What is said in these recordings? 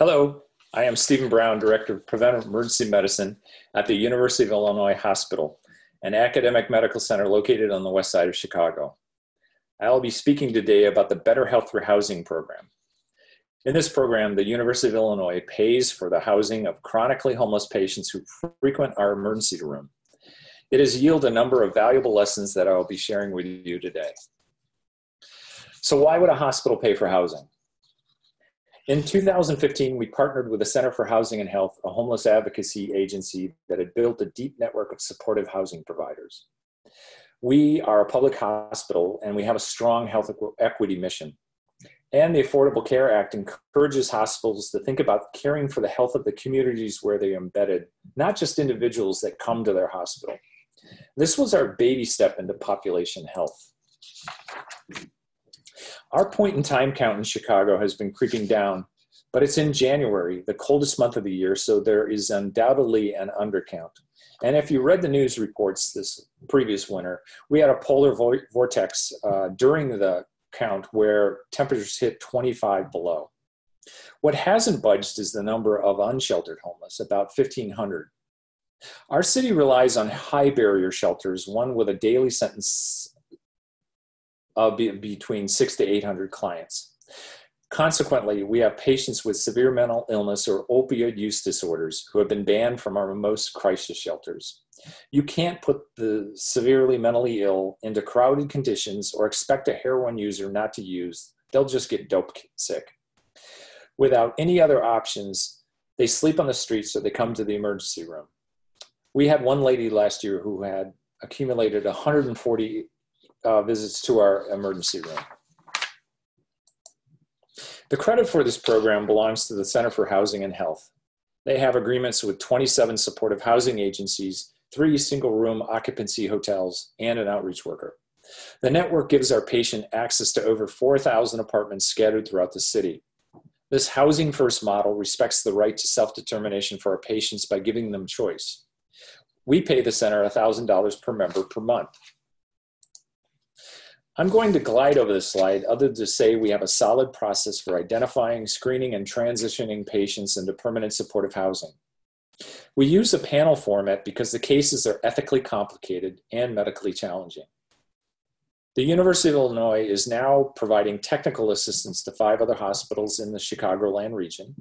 Hello, I am Stephen Brown, Director of Preventive Emergency Medicine at the University of Illinois Hospital, an academic medical center located on the west side of Chicago. I'll be speaking today about the Better Health for Housing program. In this program, the University of Illinois pays for the housing of chronically homeless patients who frequent our emergency room. It has yielded a number of valuable lessons that I will be sharing with you today. So why would a hospital pay for housing? In 2015, we partnered with the Center for Housing and Health, a homeless advocacy agency that had built a deep network of supportive housing providers. We are a public hospital and we have a strong health equity mission. And the Affordable Care Act encourages hospitals to think about caring for the health of the communities where they're embedded, not just individuals that come to their hospital. This was our baby step into population health. Our point in time count in Chicago has been creeping down, but it's in January, the coldest month of the year, so there is undoubtedly an undercount. And if you read the news reports this previous winter, we had a polar vortex uh, during the count where temperatures hit 25 below. What hasn't budged is the number of unsheltered homeless, about 1,500. Our city relies on high barrier shelters, one with a daily sentence be, between six to 800 clients. Consequently, we have patients with severe mental illness or opioid use disorders who have been banned from our most crisis shelters. You can't put the severely mentally ill into crowded conditions or expect a heroin user not to use. They'll just get dope sick. Without any other options, they sleep on the streets or they come to the emergency room. We had one lady last year who had accumulated 140 uh, visits to our emergency room. The credit for this program belongs to the Center for Housing and Health. They have agreements with 27 supportive housing agencies, three single room occupancy hotels, and an outreach worker. The network gives our patient access to over 4,000 apartments scattered throughout the city. This housing first model respects the right to self-determination for our patients by giving them choice. We pay the center $1,000 per member per month. I'm going to glide over this slide other than to say we have a solid process for identifying, screening, and transitioning patients into permanent supportive housing. We use a panel format because the cases are ethically complicated and medically challenging. The University of Illinois is now providing technical assistance to five other hospitals in the Chicagoland region.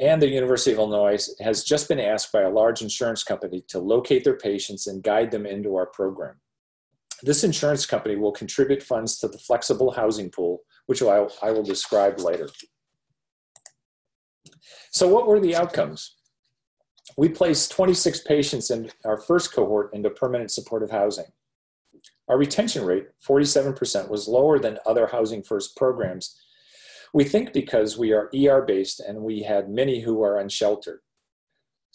And the University of Illinois has just been asked by a large insurance company to locate their patients and guide them into our program. This insurance company will contribute funds to the flexible housing pool, which I, I will describe later. So what were the outcomes? We placed 26 patients in our first cohort into permanent supportive housing. Our retention rate, 47%, was lower than other Housing First programs. We think because we are ER based and we had many who are unsheltered.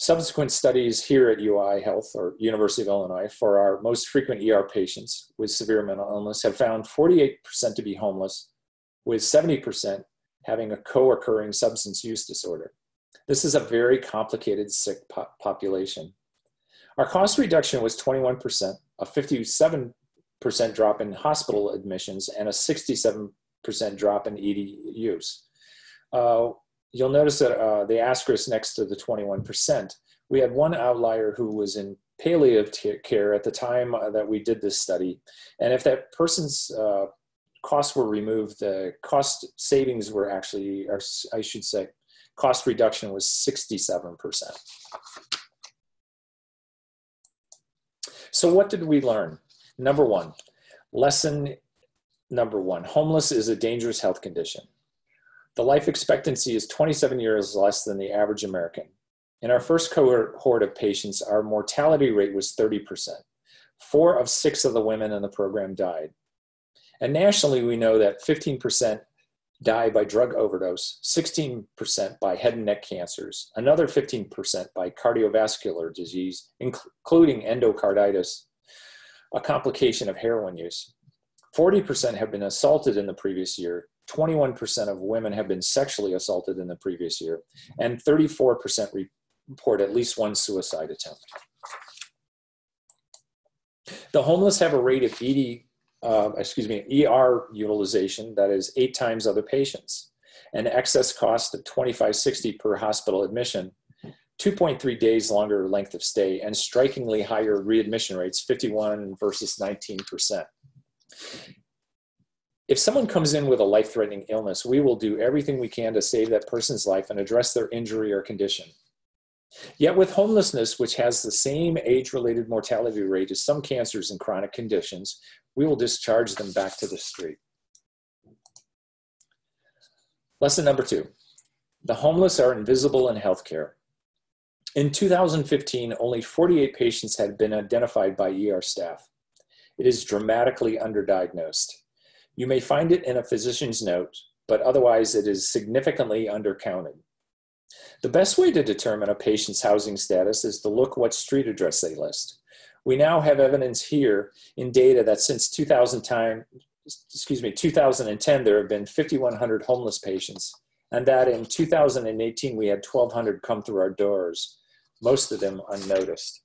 Subsequent studies here at UI Health or University of Illinois for our most frequent ER patients with severe mental illness have found 48% to be homeless, with 70% having a co-occurring substance use disorder. This is a very complicated sick po population. Our cost reduction was 21%, a 57% drop in hospital admissions, and a 67% drop in ED use. Uh, you'll notice that uh, the asterisk next to the 21%. We had one outlier who was in palliative care at the time uh, that we did this study. And if that person's uh, costs were removed, the cost savings were actually, or I should say, cost reduction was 67%. So what did we learn? Number one, lesson number one, homeless is a dangerous health condition. The life expectancy is 27 years less than the average American. In our first cohort of patients, our mortality rate was 30%. Four of six of the women in the program died. And nationally, we know that 15% die by drug overdose, 16% by head and neck cancers, another 15% by cardiovascular disease, including endocarditis, a complication of heroin use. 40% have been assaulted in the previous year, 21% of women have been sexually assaulted in the previous year, and 34% report at least one suicide attempt. The homeless have a rate of ED, uh, excuse me, ER utilization that is eight times other patients. an excess cost of 2560 per hospital admission, 2.3 days longer length of stay, and strikingly higher readmission rates, 51 versus 19%. If someone comes in with a life-threatening illness, we will do everything we can to save that person's life and address their injury or condition. Yet with homelessness, which has the same age-related mortality rate as some cancers and chronic conditions, we will discharge them back to the street. Lesson number two, the homeless are invisible in healthcare. In 2015, only 48 patients had been identified by ER staff. It is dramatically underdiagnosed. You may find it in a physician's note, but otherwise it is significantly undercounted. The best way to determine a patient's housing status is to look what street address they list. We now have evidence here in data that since 2000 time, excuse me, 2010, there have been 5,100 homeless patients, and that in 2018, we had 1,200 come through our doors, most of them unnoticed.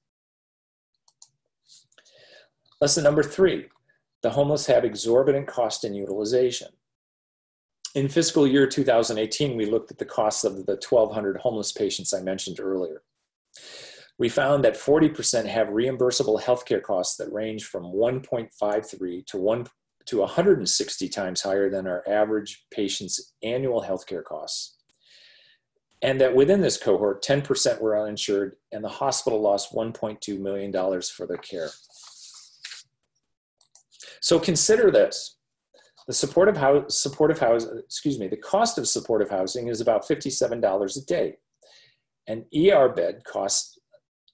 Lesson number three, the homeless have exorbitant cost and utilization. In fiscal year 2018, we looked at the costs of the 1,200 homeless patients I mentioned earlier. We found that 40% have reimbursable healthcare costs that range from 1.53 to 1 to 160 times higher than our average patient's annual healthcare costs. And that within this cohort, 10% were uninsured and the hospital lost $1.2 million for their care. So consider this. The supportive house, supportive house, excuse me, the cost of supportive housing is about $57 a day. An ER bed costs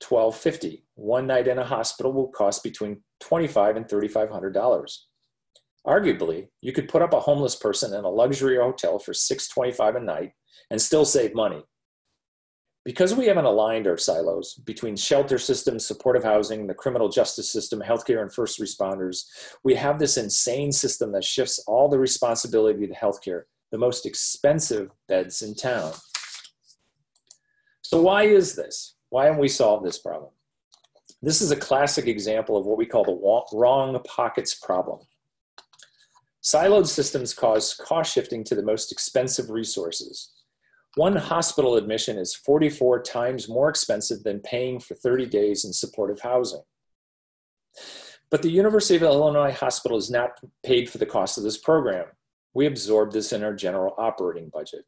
$12.50. One night in a hospital will cost between 25 and $3,500. Arguably, you could put up a homeless person in a luxury hotel for 625 a night and still save money. Because we haven't aligned our silos between shelter systems, supportive housing, the criminal justice system, healthcare, and first responders, we have this insane system that shifts all the responsibility to healthcare, the most expensive beds in town. So why is this? Why haven't we solved this problem? This is a classic example of what we call the wrong pockets problem. Siloed systems cause cost shifting to the most expensive resources. One hospital admission is 44 times more expensive than paying for 30 days in supportive housing. But the University of Illinois Hospital is not paid for the cost of this program. We absorb this in our general operating budget.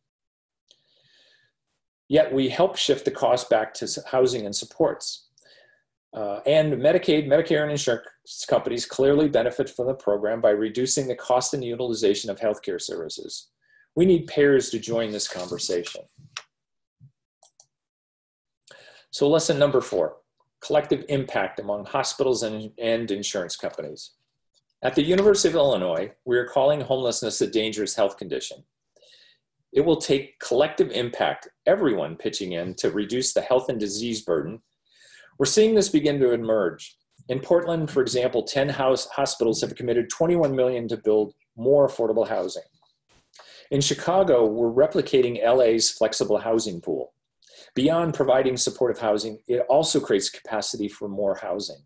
Yet we help shift the cost back to housing and supports. Uh, and Medicaid, Medicare, and insurance companies clearly benefit from the program by reducing the cost and utilization of healthcare services. We need payers to join this conversation. So lesson number four, collective impact among hospitals and, and insurance companies. At the University of Illinois, we are calling homelessness a dangerous health condition. It will take collective impact, everyone pitching in to reduce the health and disease burden. We're seeing this begin to emerge. In Portland, for example, 10 house hospitals have committed 21 million to build more affordable housing. In Chicago, we're replicating LA's flexible housing pool. Beyond providing supportive housing, it also creates capacity for more housing.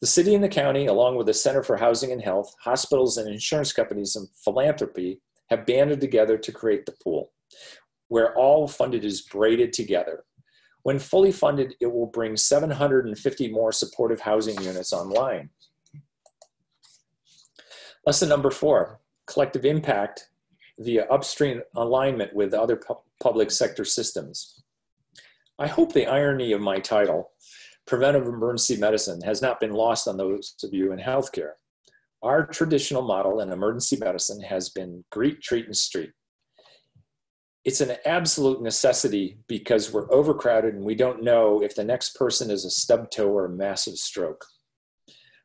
The city and the county, along with the Center for Housing and Health, hospitals and insurance companies and philanthropy have banded together to create the pool, where all funded is braided together. When fully funded, it will bring 750 more supportive housing units online. Lesson number four, collective impact via upstream alignment with other pu public sector systems. I hope the irony of my title, Preventive Emergency Medicine, has not been lost on those of you in healthcare. Our traditional model in emergency medicine has been greet, treat, and street. It's an absolute necessity because we're overcrowded and we don't know if the next person is a stub toe or a massive stroke.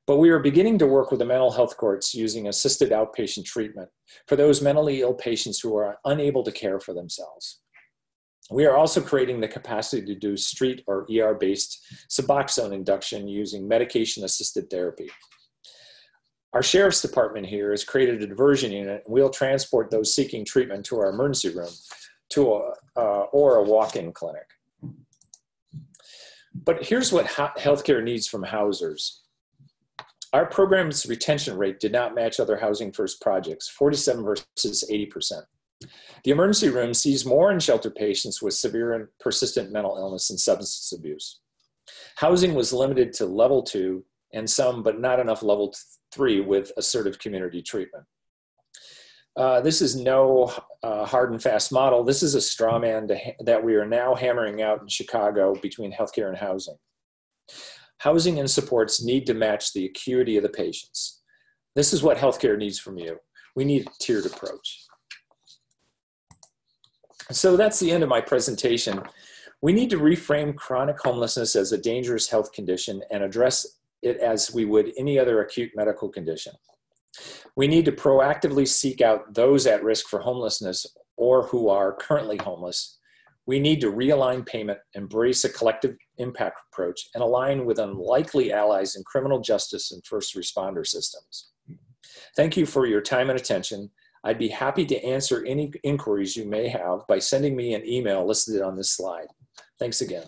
But we are beginning to work with the mental health courts using assisted outpatient treatment for those mentally ill patients who are unable to care for themselves. We are also creating the capacity to do street or ER-based Suboxone induction using medication-assisted therapy. Our Sheriff's Department here has created a diversion unit and we'll transport those seeking treatment to our emergency room to a, uh, or a walk-in clinic. But here's what healthcare needs from housers. Our program's retention rate did not match other Housing First projects, 47 versus 80%. The emergency room sees more in shelter patients with severe and persistent mental illness and substance abuse. Housing was limited to level two and some, but not enough level three with assertive community treatment. Uh, this is no uh, hard and fast model. This is a straw man that we are now hammering out in Chicago between healthcare and housing. Housing and supports need to match the acuity of the patients. This is what healthcare needs from you. We need a tiered approach. So that's the end of my presentation. We need to reframe chronic homelessness as a dangerous health condition and address it as we would any other acute medical condition. We need to proactively seek out those at risk for homelessness or who are currently homeless. We need to realign payment, embrace a collective impact approach, and align with unlikely allies in criminal justice and first responder systems. Thank you for your time and attention. I'd be happy to answer any inquiries you may have by sending me an email listed on this slide. Thanks again.